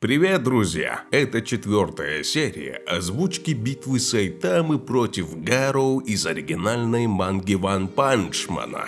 Привет, друзья! Это четвертая серия озвучки битвы Сайтамы против Гароу из оригинальной манги Ван Панчмана.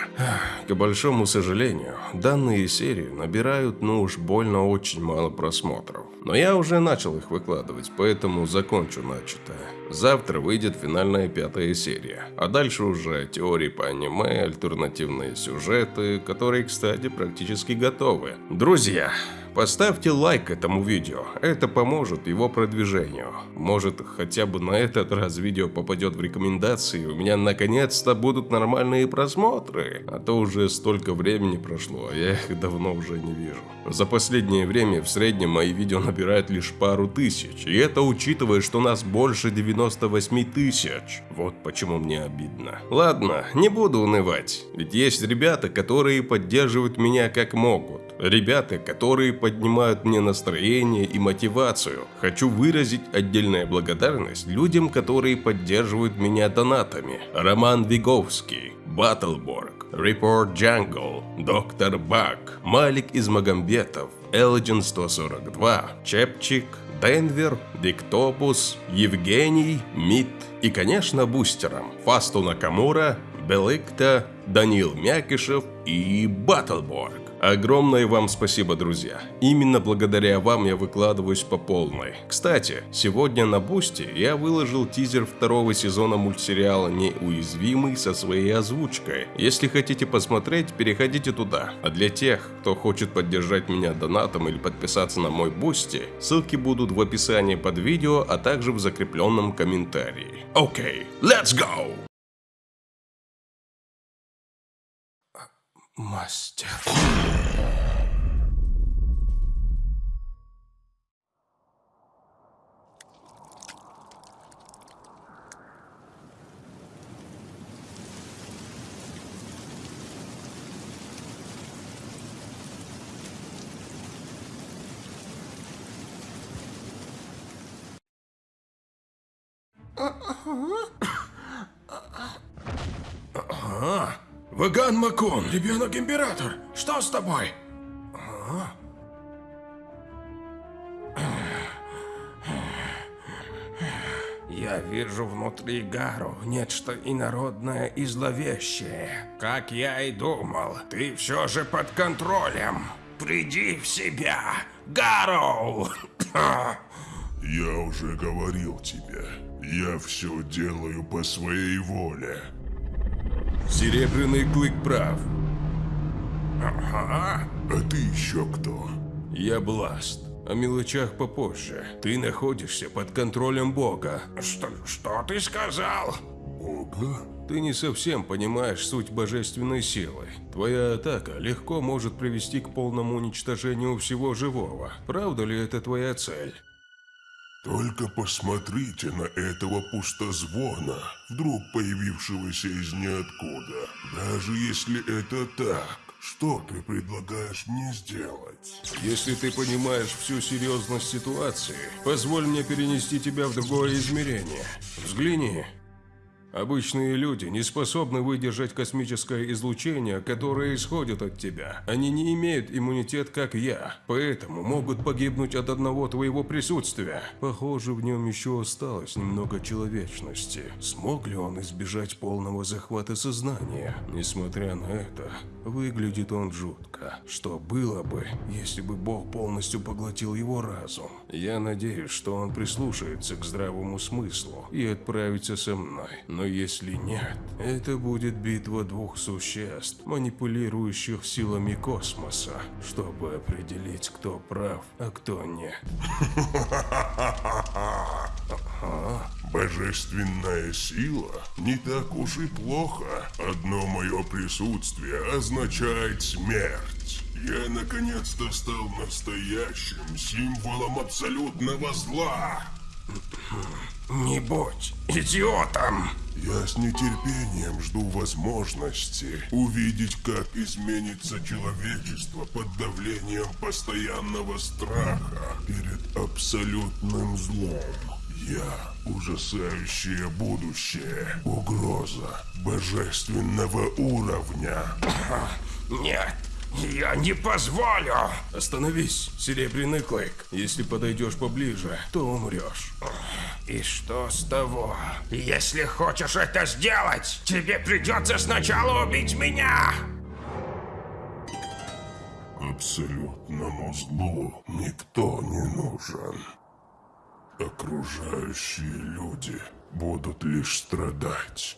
К большому сожалению, данные серии набирают, ну уж больно очень мало просмотров. Но я уже начал их выкладывать, поэтому закончу начатое. Завтра выйдет финальная пятая серия, а дальше уже теории по аниме, альтернативные сюжеты, которые, кстати, практически готовы. Друзья, Поставьте лайк этому видео, это поможет его продвижению. Может, хотя бы на этот раз видео попадет в рекомендации, у меня наконец-то будут нормальные просмотры. А то уже столько времени прошло, а я их давно уже не вижу. За последнее время в среднем мои видео набирают лишь пару тысяч, и это учитывая, что нас больше 98 тысяч. Вот почему мне обидно. Ладно, не буду унывать, ведь есть ребята, которые поддерживают меня как могут. Ребята, которые поднимают мне настроение и мотивацию. Хочу выразить отдельная благодарность людям, которые поддерживают меня донатами. Роман Виговский, Баттлборг, Report Jungle, Доктор Бак, Малик Измагомбетов, Элджин 142, Чепчик, Денвер, Диктопус, Евгений, Мит и, конечно, бустерам Фасту Накамура, Белыкта, Данил Мякишев и Баттлборг. Огромное вам спасибо, друзья. Именно благодаря вам я выкладываюсь по полной. Кстати, сегодня на Бусти я выложил тизер второго сезона мультсериала «Неуязвимый» со своей озвучкой. Если хотите посмотреть, переходите туда. А для тех, кто хочет поддержать меня донатом или подписаться на мой Бусти, ссылки будут в описании под видео, а также в закрепленном комментарии. Окей, okay, let's go! Мастер. Ага. Ваган Макон, ребенок император, что с тобой? Я вижу внутри Гару нечто инородное и зловещее. Как я и думал, ты все же под контролем. Приди в себя, Гару! Я уже говорил тебе, я все делаю по своей воле. Серебряный клык прав. Ага. А ты еще кто? Я Бласт. О мелочах попозже. Ты находишься под контролем Бога. Что, что ты сказал? Бога? Ты не совсем понимаешь суть божественной силы. Твоя атака легко может привести к полному уничтожению всего живого. Правда ли это твоя цель? Только посмотрите на этого пустозвона, вдруг появившегося из ниоткуда. Даже если это так, что ты предлагаешь мне сделать? Если ты понимаешь всю серьезность ситуации, позволь мне перенести тебя в другое измерение. Взгляни. Обычные люди не способны выдержать космическое излучение, которое исходит от тебя. Они не имеют иммунитет, как я, поэтому могут погибнуть от одного твоего присутствия. Похоже, в нем еще осталось немного человечности. Смог ли он избежать полного захвата сознания? Несмотря на это, выглядит он жутко. Что было бы, если бы Бог полностью поглотил его разум? Я надеюсь, что он прислушается к здравому смыслу и отправится со мной. Но если нет, это будет битва двух существ, манипулирующих силами космоса, чтобы определить, кто прав, а кто нет. Божественная сила не так уж и плохо. Одно мое присутствие означает смерть. Я наконец-то стал настоящим символом абсолютного зла. Не будь идиотом! Я с нетерпением жду возможности увидеть, как изменится человечество под давлением постоянного страха перед абсолютным злом. Я ужасающее будущее, угроза божественного уровня. Нет, Я не позволю! Остановись, Серебряный Клык. Если подойдешь поближе, то умрешь. И что с того? Если хочешь это сделать, тебе придется сначала убить меня! Абсолютному злу никто не нужен. Окружающие люди будут лишь страдать.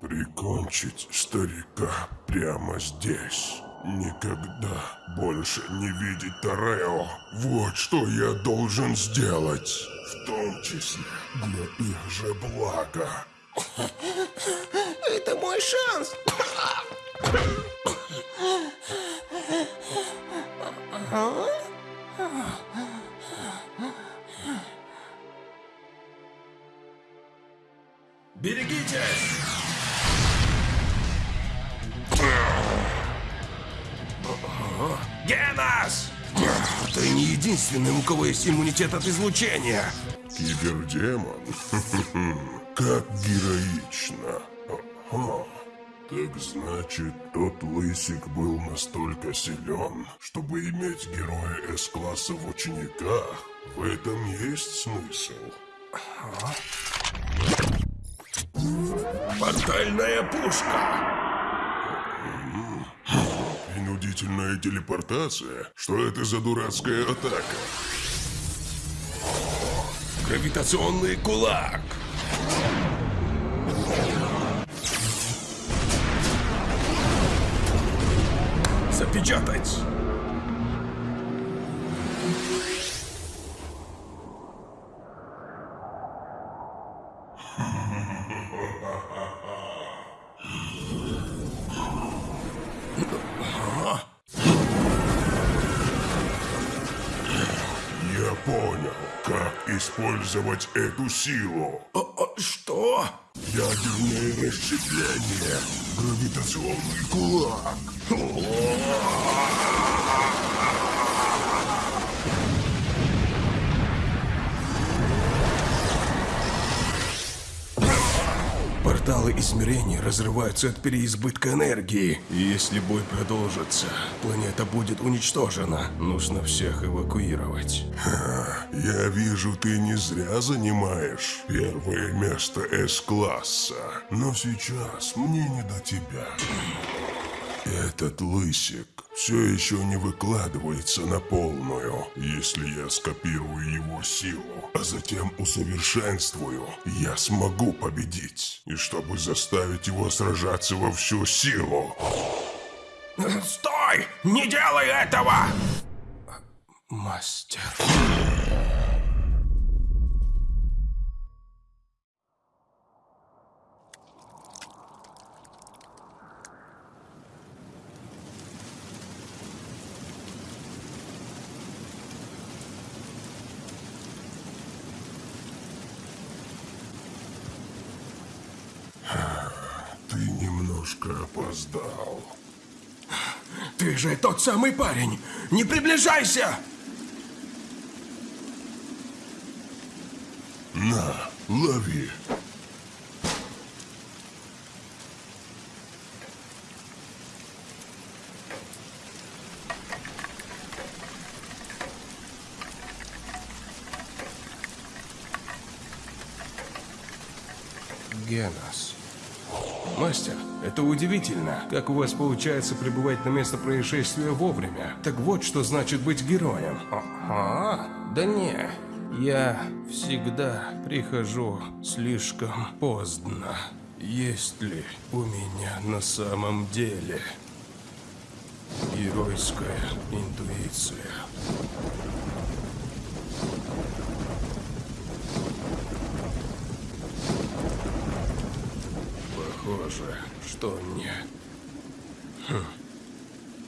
Прикончить старика прямо здесь. Никогда больше не видеть Тарео. Вот что я должен сделать. В том числе для их же блага. Это мой шанс! Берегитесь! Генас! Ты не единственный, у кого есть иммунитет от излучения. Кибердемон? Как героично. Ага. Так значит, тот лысик был настолько силен, чтобы иметь героя С-класса в учениках. В этом есть смысл. Портальная пушка! Принудительная телепортация? Что это за дурацкая атака? Гравитационный кулак! Запечатать! Использовать эту силу. О, о, что? Ядерное расщепление. Гравитационный кулак. Порталы измерений разрываются от переизбытка энергии. И если бой продолжится, планета будет уничтожена. Нужно всех эвакуировать. Я вижу, ты не зря занимаешь первое место С-класса. Но сейчас мне не до тебя. Этот лысик все еще не выкладывается на полную. Если я скопирую его силу, а затем усовершенствую, я смогу победить. И чтобы заставить его сражаться во всю силу, Стой! Не делай этого! Мастер. ты немножко опоздал. Ты же тот самый парень! Не приближайся! На, лови. Генос. Мастер, это удивительно, как у вас получается прибывать на место происшествия вовремя. Так вот, что значит быть героем. Ага, да не. Я всегда прихожу слишком поздно. Есть ли у меня на самом деле геройская интуиция? Похоже, что нет. Хм.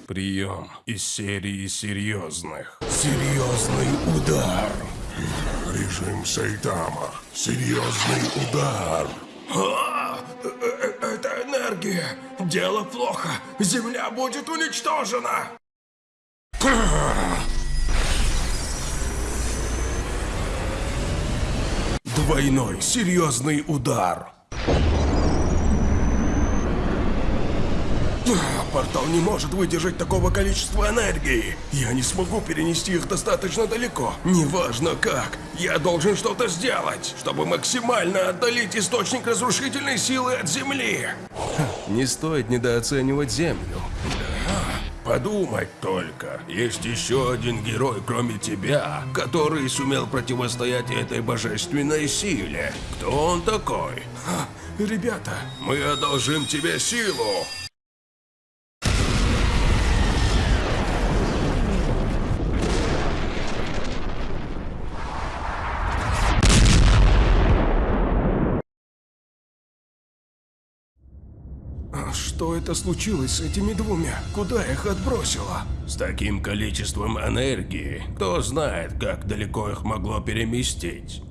Прием из серии серьезных. Серьезный удар. Режим Сайтама. Серьезный удар. А, э, э, это энергия. Дело плохо. Земля будет уничтожена. Двойной серьезный удар. Портал не может выдержать такого количества энергии. Я не смогу перенести их достаточно далеко. Неважно как, я должен что-то сделать, чтобы максимально отдалить источник разрушительной силы от Земли. Не стоит недооценивать Землю. Подумать только, есть еще один герой, кроме тебя, который сумел противостоять этой божественной силе. Кто он такой? Ребята, мы одолжим тебе силу. А Что это случилось с этими двумя? Куда их отбросило? С таким количеством энергии, кто знает, как далеко их могло переместить.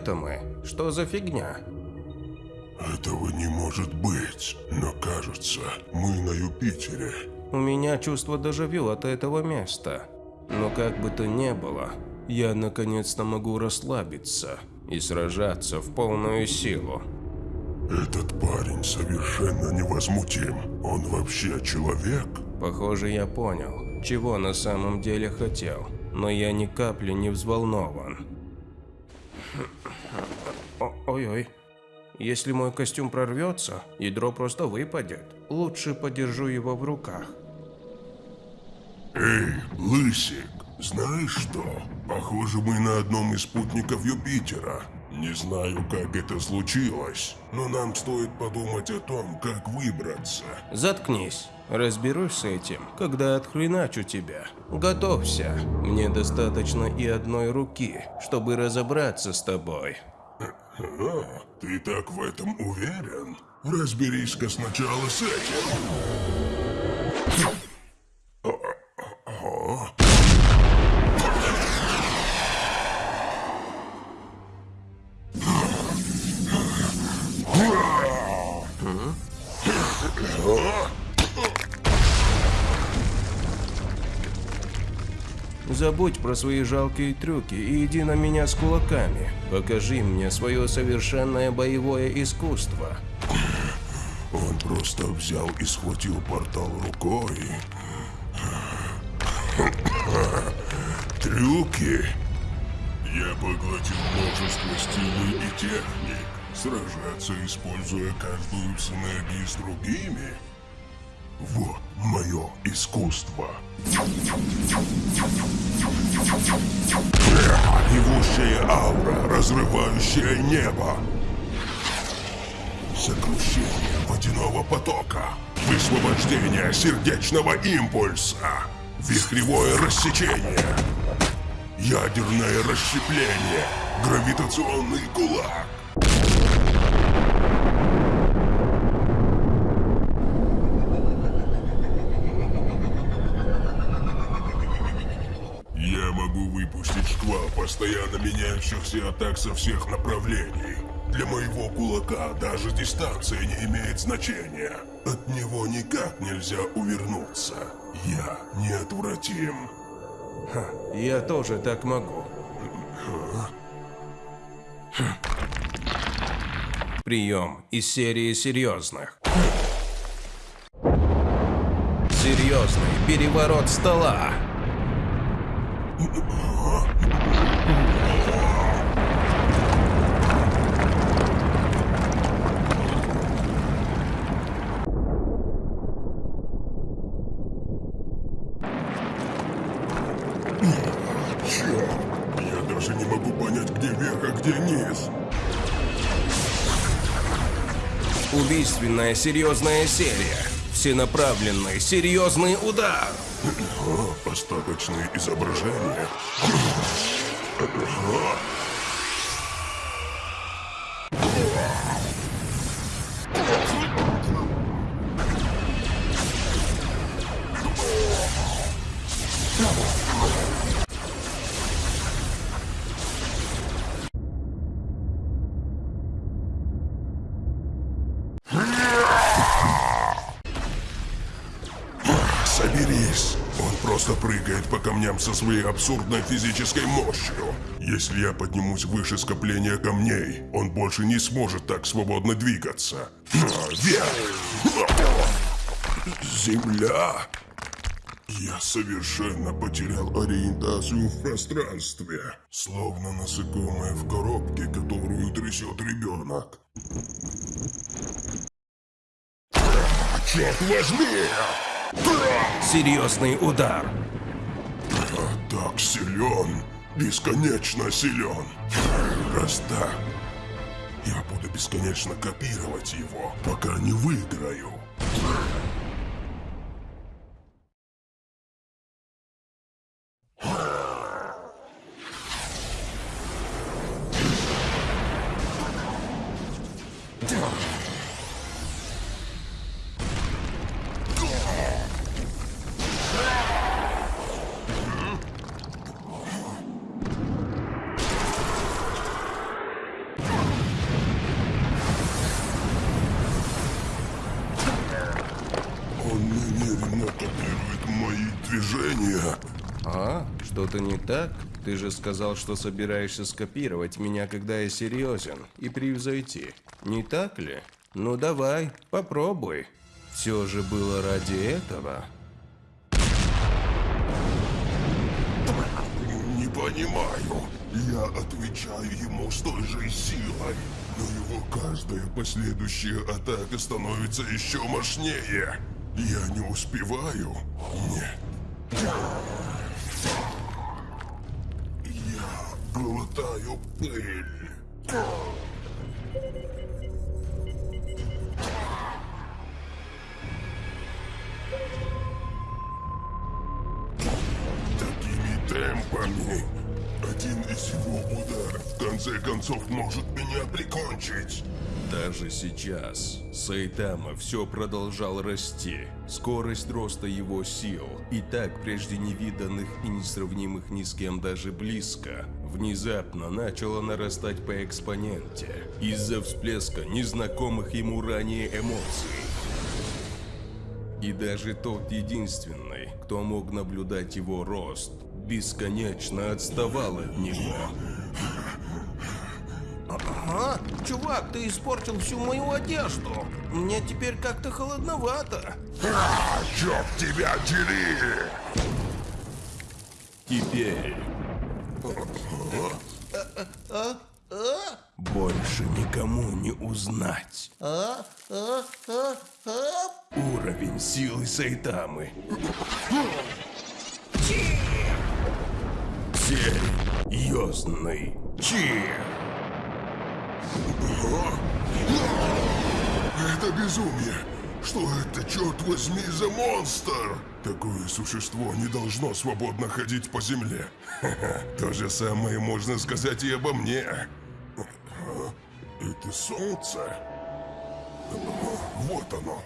Это мы? Что за фигня? Этого не может быть. Но кажется, мы на Юпитере. У меня чувство дежавю от этого места. Но как бы то ни было, я наконец-то могу расслабиться и сражаться в полную силу. Этот парень совершенно невозмутим. Он вообще человек? Похоже, я понял, чего на самом деле хотел, но я ни капли не взволнован. Ой-ой. Если мой костюм прорвется, ядро просто выпадет. Лучше подержу его в руках. Эй, Лысик, знаешь что? Похоже, мы на одном из спутников Юпитера. Не знаю, как это случилось, но нам стоит подумать о том, как выбраться. Заткнись. Разберусь с этим, когда отхреначу тебя. Готовься. Мне достаточно и одной руки, чтобы разобраться с тобой. А, ты так в этом уверен? Разберись-ка сначала с этим. Забудь про свои жалкие трюки и иди на меня с кулаками. Покажи мне свое совершенное боевое искусство. Он просто взял и схватил портал рукой. Трюки. Я поглотил множество стилей и техник. Сражаться, используя каждую с энергией с другими. Вот мое искусство. Ревущая аура, разрывающая небо. Сокрушение водяного потока. Высвобождение сердечного импульса. Вихревое рассечение. Ядерное расщепление. Гравитационный кулак. Я могу выпустить шквал постоянно меняющихся атак со всех направлений. Для моего кулака даже дистанция не имеет значения. От него никак нельзя увернуться. Я неотвратим. Я тоже так могу. Прием из серии серьезных. Серьезный переворот стола. Черт! Я даже не могу понять, где верх, а где низ. Убийственная серьезная серия. Всенаправленный серьезный удар. О, остаточные изображения. Камням со своей абсурдной физической мощью. Если я поднимусь выше скопления камней, он больше не сможет так свободно двигаться. Земля! Я совершенно потерял ориентацию в пространстве. Словно насекомое в коробке, которую трясет ребенок. Черт возьми! Серьезный удар. Так силен, бесконечно силен. Раз так, я буду бесконечно копировать его, пока не выиграю. Что-то не так? Ты же сказал, что собираешься скопировать меня, когда я серьезен, и превзойти. Не так ли? Ну давай, попробуй. Все же было ради этого. Не понимаю. Я отвечаю ему с той же силой. Но его каждая последующая атака становится еще мощнее. Я не успеваю. Нет. Я глотаю пыль. Такими темпами один из его ударов в конце концов может меня прикончить. Даже сейчас Сайтама все продолжал расти. Скорость роста его сил, и так прежде невиданных и несравнимых ни с кем даже близко, внезапно начала нарастать по экспоненте из-за всплеска незнакомых ему ранее эмоций. И даже тот единственный, кто мог наблюдать его рост, бесконечно отставал от него. Чувак, ты испортил всю мою одежду. Мне теперь как-то холодновато. А, черт тебя дери! Теперь больше никому не узнать. Уровень силы Сайтамы. Серьезный чи. Это безумие! Что это, черт возьми, за монстр? Такое существо не должно свободно ходить по земле. Ха-ха, То же самое можно сказать и обо мне. Это солнце? Вот оно.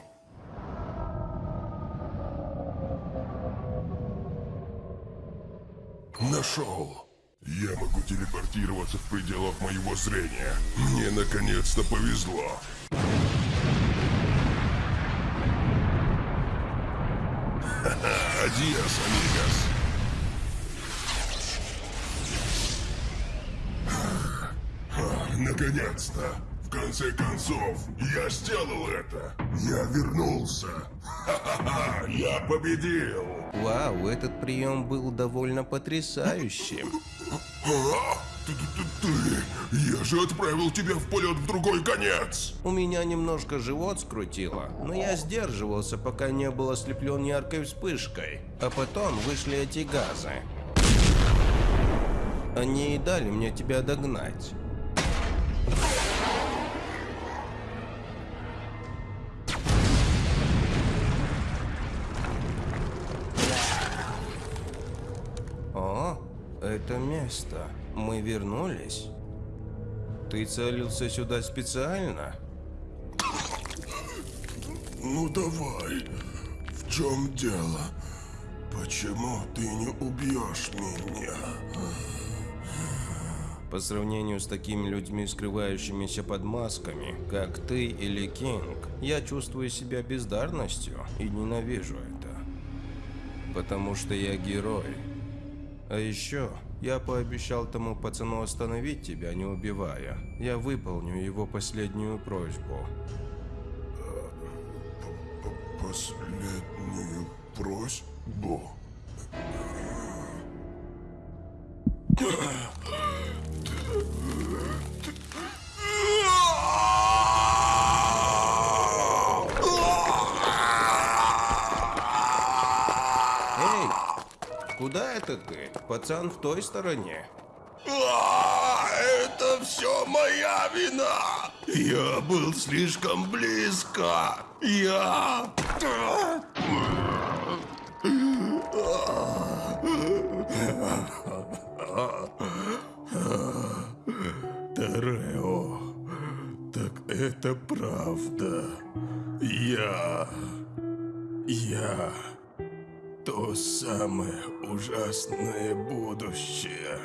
Нашел. Я могу телепортироваться в пределах моего зрения. Мне наконец-то повезло. Ха-ха, Наконец-то! В конце концов, я сделал это! Я вернулся! Ха-ха-ха! Я победил! Вау, этот прием был довольно потрясающим. А? Ты! Я же отправил тебя в полет в другой конец! У меня немножко живот скрутило, но я сдерживался, пока не был ослеплен яркой вспышкой. А потом вышли эти газы. Они и дали мне тебя догнать. Это место. Мы вернулись. Ты целился сюда специально? Ну давай, в чем дело? Почему ты не убьешь меня? По сравнению с такими людьми, скрывающимися под масками, как ты или Кинг, я чувствую себя бездарностью и ненавижу это. Потому что я герой. А еще я пообещал тому пацану остановить тебя, не убивая. Я выполню его последнюю просьбу. Последнюю просьбу? Куда это ты? Пацан в той стороне. А, Это все моя вина! Я был слишком близко! Я... Тарео, так это правда. Я... Я... То самое ужасное будущее.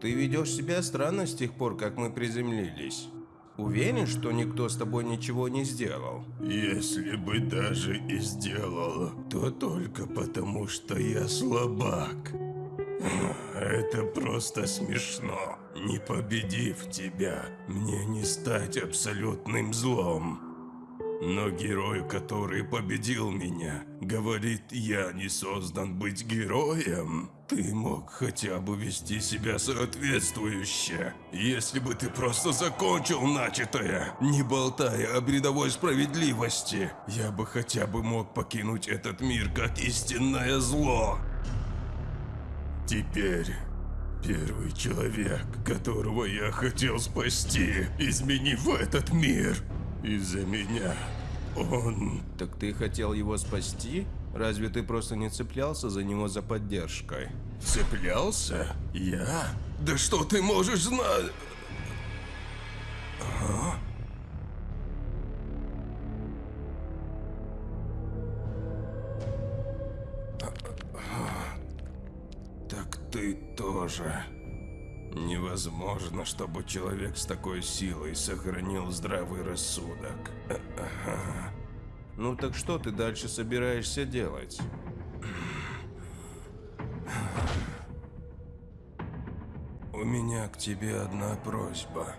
Ты ведешь себя странно с тех пор, как мы приземлились. Уверен, что никто с тобой ничего не сделал? Если бы даже и сделал, то только потому, что я слабак. Это просто смешно. Не победив тебя, мне не стать абсолютным злом. Но герой, который победил меня, говорит, я не создан быть героем. Ты мог хотя бы вести себя соответствующе. Если бы ты просто закончил начатое, не болтая о бредовой справедливости, я бы хотя бы мог покинуть этот мир как истинное зло. Теперь первый человек, которого я хотел спасти, изменив этот мир из-за меня, он... Так ты хотел его спасти? Разве ты просто не цеплялся за него за поддержкой? Цеплялся? Я? Да что ты можешь знать? Так ты тоже. Невозможно, чтобы человек с такой силой сохранил здравый рассудок. Ну так что ты дальше собираешься делать? У меня к тебе одна просьба.